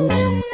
Música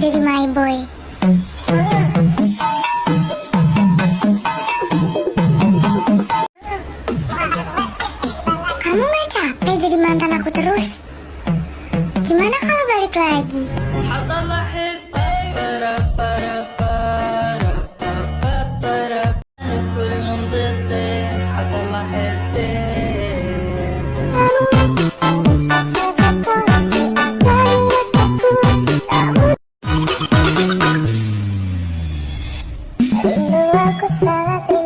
jadi my boy. Kamu gak capek jadi mantan aku terus? Gimana kalau balik lagi? Dulu aku sangat